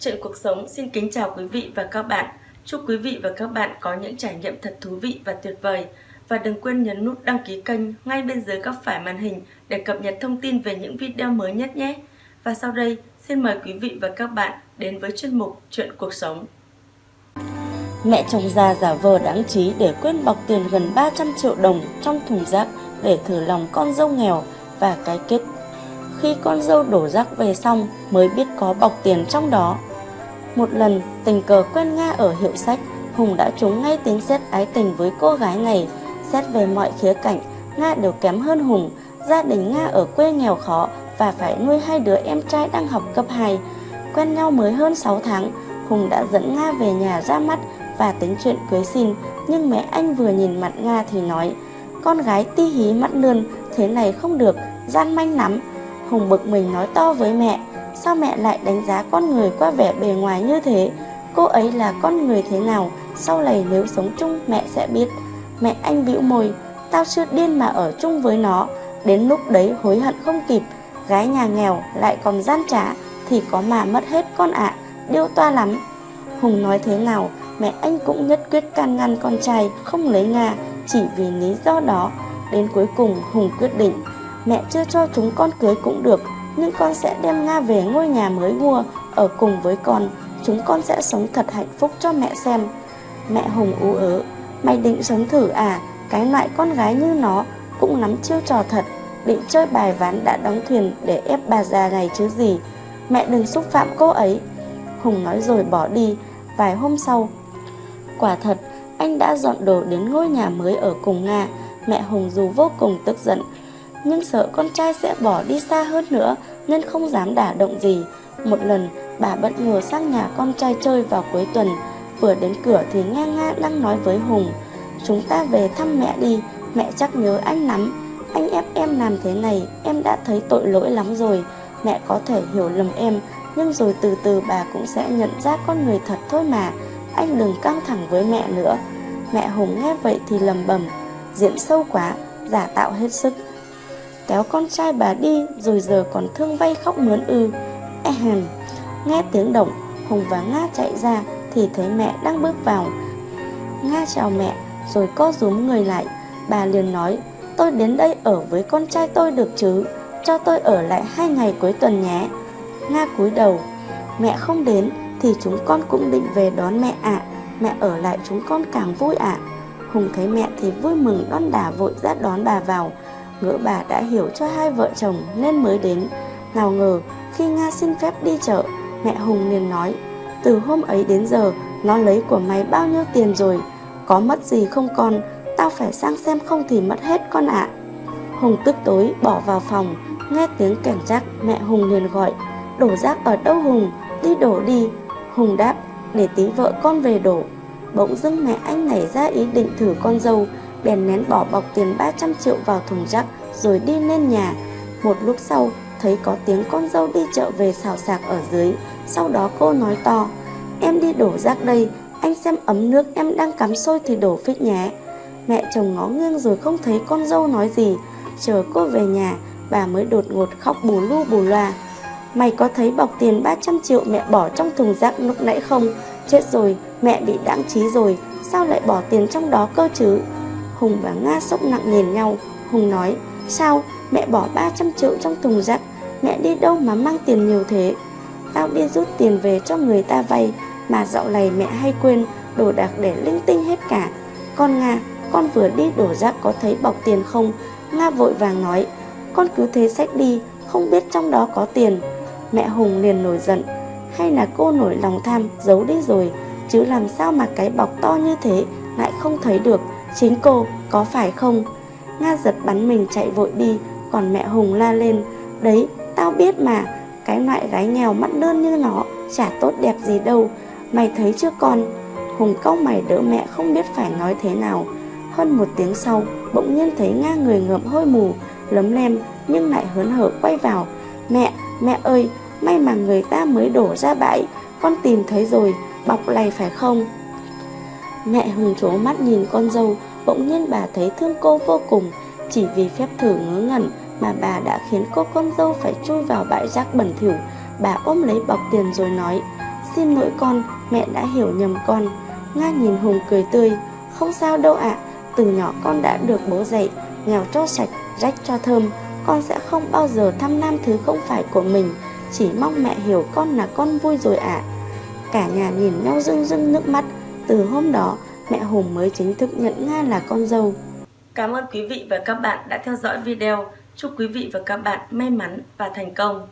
Chuyện cuộc sống xin kính chào quý vị và các bạn. Chúc quý vị và các bạn có những trải nghiệm thật thú vị và tuyệt vời. Và đừng quên nhấn nút đăng ký kênh ngay bên dưới góc phải màn hình để cập nhật thông tin về những video mới nhất nhé. Và sau đây, xin mời quý vị và các bạn đến với chuyên mục Chuyện cuộc sống. Mẹ chồng già giả vờ đáng trí để quên bọc tiền gần 300 triệu đồng trong thùng rác để thử lòng con dâu nghèo và cái kết. Khi con dâu đổ rác về xong mới biết có bọc tiền trong đó. Một lần tình cờ quen Nga ở hiệu sách, Hùng đã trúng ngay tính xét ái tình với cô gái này. Xét về mọi khía cạnh, Nga đều kém hơn Hùng. Gia đình Nga ở quê nghèo khó và phải nuôi hai đứa em trai đang học cấp 2. Quen nhau mới hơn 6 tháng, Hùng đã dẫn Nga về nhà ra mắt và tính chuyện cưới xin. Nhưng mẹ anh vừa nhìn mặt Nga thì nói, con gái ti hí mắt lươn, thế này không được, gian manh lắm. Hùng bực mình nói to với mẹ, sao mẹ lại đánh giá con người qua vẻ bề ngoài như thế? Cô ấy là con người thế nào, sau này nếu sống chung mẹ sẽ biết. Mẹ anh bĩu môi, tao chưa điên mà ở chung với nó, đến lúc đấy hối hận không kịp. Gái nhà nghèo lại còn gian trá thì có mà mất hết con ạ, à, điêu toa lắm. Hùng nói thế nào, mẹ anh cũng nhất quyết can ngăn con trai không lấy Nga chỉ vì lý do đó. Đến cuối cùng Hùng quyết định, mẹ chưa cho chúng con cưới cũng được, nhưng con sẽ đem Nga về ngôi nhà mới mua, ở cùng với con, chúng con sẽ sống thật hạnh phúc cho mẹ xem. Mẹ Hùng ú ớ, mày định sống thử à, cái loại con gái như nó cũng nắm chiêu trò thật, định chơi bài ván đã đóng thuyền để ép bà già này chứ gì. Mẹ đừng xúc phạm cô ấy. Hùng nói rồi bỏ đi, vài hôm sau. Quả thật, anh đã dọn đồ đến ngôi nhà mới ở cùng Nga. Mẹ Hùng dù vô cùng tức giận, nhưng sợ con trai sẽ bỏ đi xa hơn nữa nên không dám đả động gì. Một lần, bà bất ngờ sang nhà con trai chơi vào cuối tuần. Vừa đến cửa thì nghe Nga đang nói với Hùng. Chúng ta về thăm mẹ đi, mẹ chắc nhớ anh lắm. Anh ép em làm thế này, em đã thấy tội lỗi lắm rồi. Mẹ có thể hiểu lầm em, nhưng rồi từ từ bà cũng sẽ nhận ra con người thật thôi mà. Anh đừng căng thẳng với mẹ nữa. Mẹ Hùng nghe vậy thì lầm bầm, diễn sâu quá, giả tạo hết sức. Kéo con trai bà đi rồi giờ còn thương vay khóc mướn ư. Ehem. Nghe tiếng động, Hùng và Nga chạy ra thì thấy mẹ đang bước vào. Nga chào mẹ rồi co rúm người lại. Bà liền nói, tôi đến đây ở với con trai tôi được chứ, cho tôi ở lại hai ngày cuối tuần nhé. Nga cúi đầu, mẹ không đến thì chúng con cũng định về đón mẹ ạ. À. Mẹ ở lại chúng con càng vui ạ. À. Hùng thấy mẹ thì vui mừng đón đà vội ra đón bà vào. Ngỡ bà đã hiểu cho hai vợ chồng nên mới đến. Nào ngờ khi Nga xin phép đi chợ, mẹ Hùng liền nói Từ hôm ấy đến giờ, nó lấy của mày bao nhiêu tiền rồi? Có mất gì không con? Tao phải sang xem không thì mất hết con ạ. À. Hùng tức tối bỏ vào phòng, nghe tiếng cảnh rác mẹ Hùng liền gọi Đổ rác ở đâu Hùng? Đi đổ đi. Hùng đáp, để tí vợ con về đổ. Bỗng dưng mẹ anh nảy ra ý định thử con dâu, bèn nén bỏ bọc tiền 300 triệu vào thùng rác rồi đi lên nhà. Một lúc sau, thấy có tiếng con dâu đi chợ về xào sạc ở dưới. Sau đó cô nói to, em đi đổ rác đây, anh xem ấm nước em đang cắm sôi thì đổ phích nhé. Mẹ chồng ngó nghiêng rồi không thấy con dâu nói gì. Chờ cô về nhà, bà mới đột ngột khóc bù lu bù loa. Mày có thấy bọc tiền 300 triệu mẹ bỏ trong thùng rác lúc nãy không? Chết rồi, mẹ bị đáng trí rồi, sao lại bỏ tiền trong đó cơ chứ? Hùng và Nga sốc nặng nhìn nhau, Hùng nói, sao mẹ bỏ 300 triệu trong thùng rác, mẹ đi đâu mà mang tiền nhiều thế? Tao đi rút tiền về cho người ta vay, mà dạo này mẹ hay quên, đồ đạc để linh tinh hết cả. Con Nga, con vừa đi đổ rác có thấy bọc tiền không? Nga vội vàng nói, con cứ thế xách đi, không biết trong đó có tiền. Mẹ Hùng liền nổi giận Hay là cô nổi lòng tham giấu đi rồi Chứ làm sao mà cái bọc to như thế Lại không thấy được Chính cô có phải không? Nga giật bắn mình chạy vội đi Còn mẹ Hùng la lên Đấy tao biết mà Cái loại gái nghèo mắt đơn như nó Chả tốt đẹp gì đâu Mày thấy chưa con? Hùng cau mày đỡ mẹ không biết phải nói thế nào. Hơn một tiếng sau Bỗng nhiên thấy Nga người ngợm hôi mù Lấm lem nhưng lại hớn hở quay vào. Mẹ, mẹ ơi, May mà người ta mới đổ ra bãi Con tìm thấy rồi Bọc này phải không? Mẹ Hùng trố mắt nhìn con dâu Bỗng nhiên bà thấy thương cô vô cùng. Chỉ vì phép thử ngớ ngẩn Mà bà đã khiến cô con dâu phải chui vào bãi rác bẩn thỉu. Bà ôm lấy bọc tiền rồi nói Xin lỗi con, mẹ đã hiểu nhầm con. Nga nhìn Hùng cười tươi Không sao đâu ạ Từ nhỏ con đã được bố dạy Nghèo cho sạch, rách cho thơm. Con sẽ không bao giờ thăm nam thứ không phải của mình Chỉ mong mẹ hiểu con là con vui rồi ạ. Cả nhà nhìn nhau rưng rưng nước mắt. Từ hôm đó, mẹ Hùng mới chính thức nhận Nga là con dâu Cảm ơn quý vị và các bạn đã theo dõi video. Chúc quý vị và các bạn may mắn và thành công.